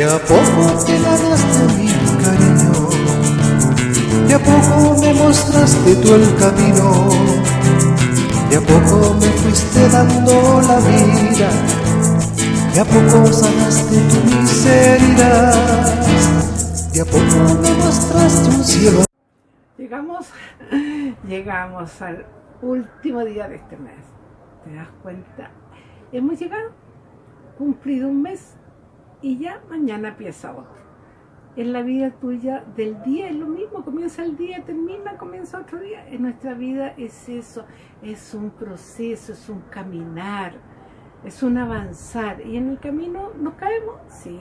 De a poco te ganaste mi cariño, de a poco me mostraste tú el camino, de a poco me fuiste dando la vida, de a poco sanaste tu miseria, de a poco me mostraste un cielo. Llegamos, llegamos al último día de este mes. ¿Te das cuenta? Hemos llegado, cumplido un mes y ya mañana empieza otro. En la vida tuya del día es lo mismo, comienza el día, termina, comienza otro día. En nuestra vida es eso, es un proceso, es un caminar, es un avanzar. Y en el camino nos caemos, sí.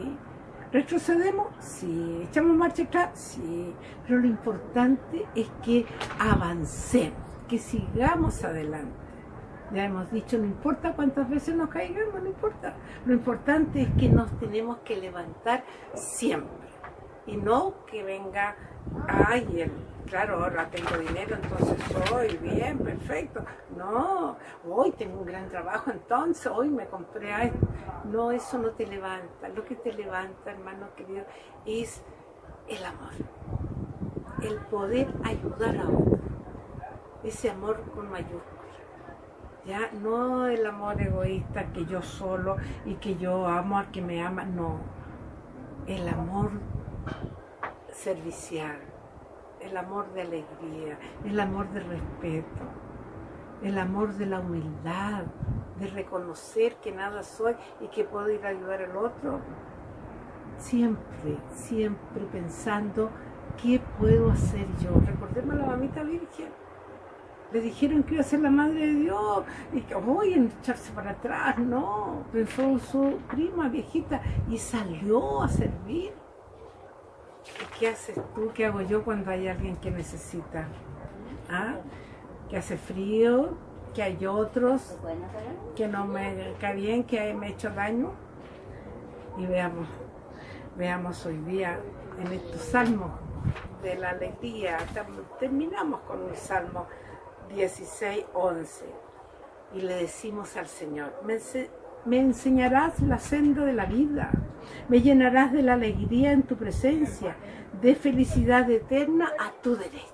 ¿Retrocedemos? Sí. ¿Echamos marcha atrás? Sí. Pero lo importante es que avancemos, que sigamos adelante. Ya hemos dicho, no importa cuántas veces nos caigamos, no importa. Lo importante es que nos tenemos que levantar siempre. Y no que venga, ay, claro, ahora tengo dinero, entonces soy bien, perfecto. No, hoy tengo un gran trabajo, entonces hoy me compré a esto. No, eso no te levanta. Lo que te levanta, hermano querido, es el amor. El poder ayudar a otro. Ese amor con mayúsculas ya no el amor egoísta que yo solo y que yo amo al que me ama, no, el amor servicial, el amor de alegría, el amor de respeto, el amor de la humildad, de reconocer que nada soy y que puedo ir a ayudar al otro, siempre, siempre pensando qué puedo hacer yo. Recordemos a la mamita virgen, le dijeron que iba a ser la madre de Dios y que voy a echarse para atrás, no, pensó su prima viejita y salió a servir. ¿Y qué haces tú? ¿Qué hago yo cuando hay alguien que necesita? ¿Ah? Que hace frío, que hay otros, que no me cae bien, que me he hecho daño. Y veamos, veamos hoy día en estos salmos de la alegría, terminamos con un salmo 16, 11. Y le decimos al Señor, me, enseñarás la senda de la vida, me llenarás de la alegría en tu presencia, de felicidad eterna a tu derecha.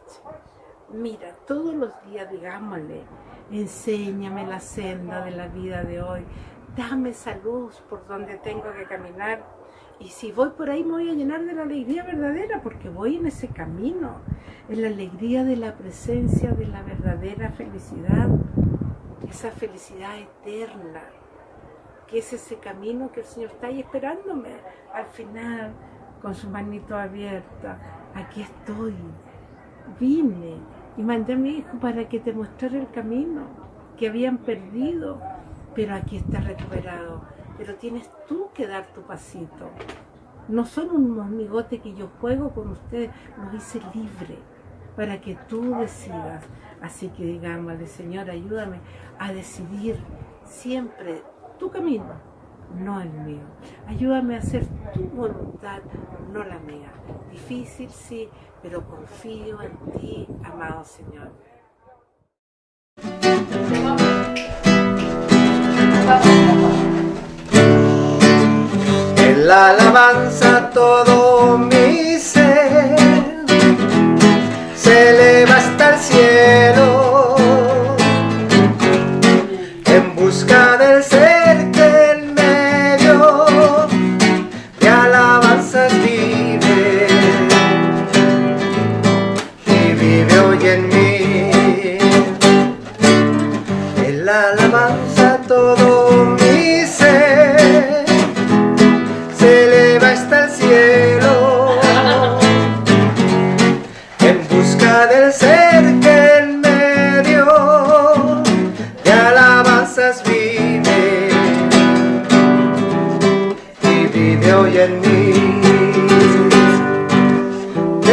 Mira, todos los días digámosle, enséñame la senda de la vida de hoy, dame salud por donde tengo que caminar, y si voy por ahí me voy a llenar de la alegría verdadera porque voy en ese camino, en la alegría de la presencia de la verdadera felicidad, esa felicidad eterna, que es ese camino que el Señor está ahí esperándome al final con su manito abierta. Aquí estoy, vine y mandé a mi hijo para que te mostrara el camino que habían perdido, pero aquí está recuperado pero tienes tú que dar tu pasito. No son un monigote que yo juego con ustedes, los hice libre para que tú decidas. Así que digámosle, Señor, ayúdame a decidir siempre tu camino, no el mío. Ayúdame a hacer tu voluntad, no la mía. Difícil, sí, pero confío en ti, amado Señor la alabanza todo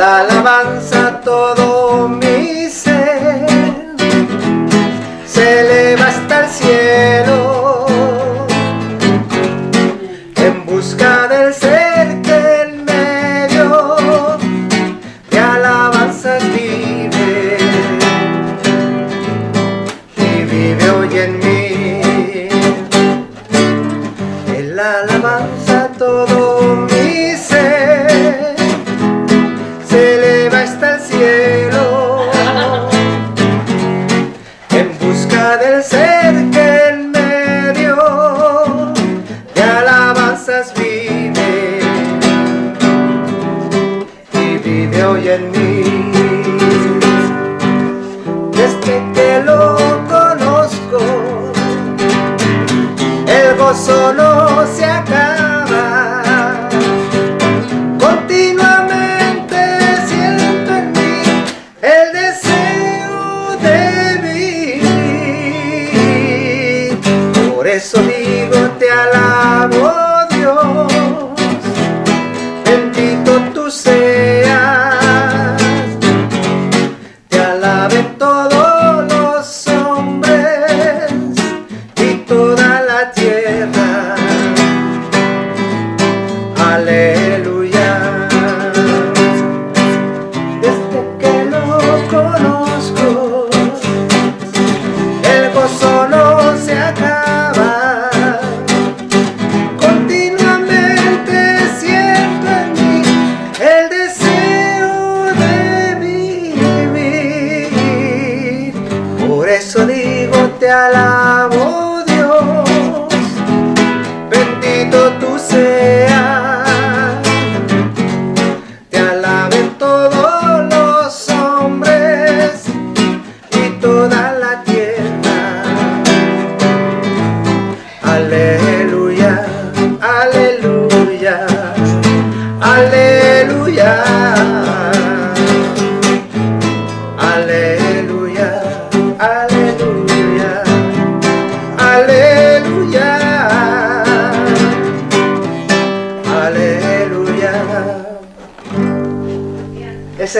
la alabanza todo que lo conozco. El gozo no se acaba. Continuamente siento en mí el deseo de vivir. Por eso mi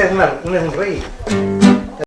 es, un rey.